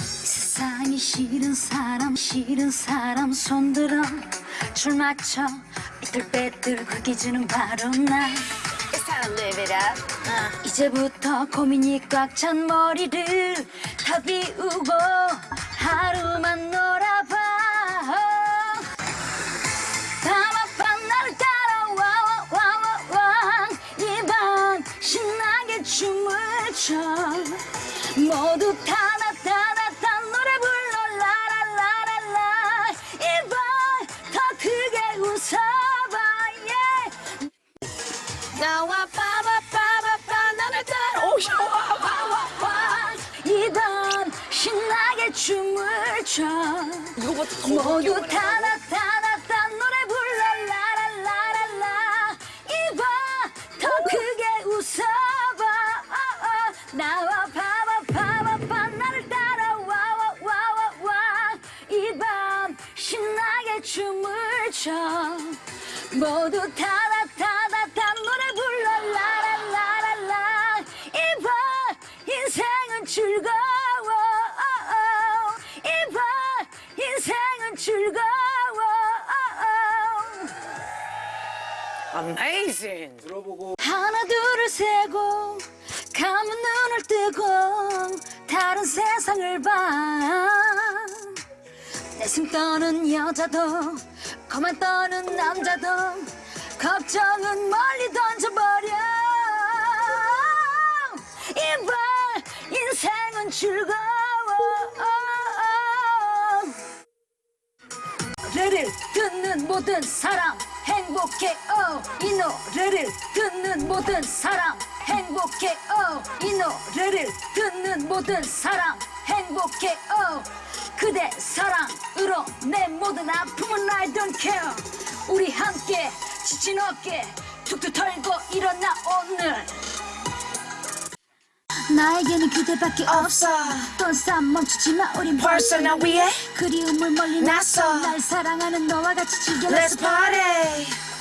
세상이 싫은 사람 싫은 사람 손들어. 줄 맞춰 삐뚤빼뚤 흑기주는 바로 나. Uh. 이제부터 고민이 꽉 찬 머리를 다 비우고 하루만 놀아봐. 밤아밤 나를 따라와 와와와 이 밤 신나게 춤을 춰. 모두 타 나와 빠바빠바빠 나를 따라. 오셔. 이밤 신나게 춤을 춰. 이거부터 더 모두 타 노래 불러. 라라라라라. 이밤 더 크게 웃어봐. 어, 어. 나와 봐 나를 따라 와 와와와와. 이밤 신나게 춤을 춰. 모두 타 어. Amazing. 하나 둘을 세고 감은 눈을 뜨고 다른 세상을 봐내 숨 떠는 여자도 거만 떠는 남자도 걱정은 멀리 던져버려 이발 인생은 즐거워 노래를 듣는 모든 사람 행복해 어. 이 노래를 듣는 모든 사람 행복해 어. 이 노래를 듣는 모든 사람 행복해 어. 그대 사랑으로 내 모든 아픔은 I don't care 우리 함께 지친 어깨 툭툭 털고 일어나 오늘 나에게는 그대밖에 없어. 또싸 멈추지마 우린 벌써 나 위에 그리움을 멀리 났어. 날 사랑하는 너와 같이 즐겨 Let's party.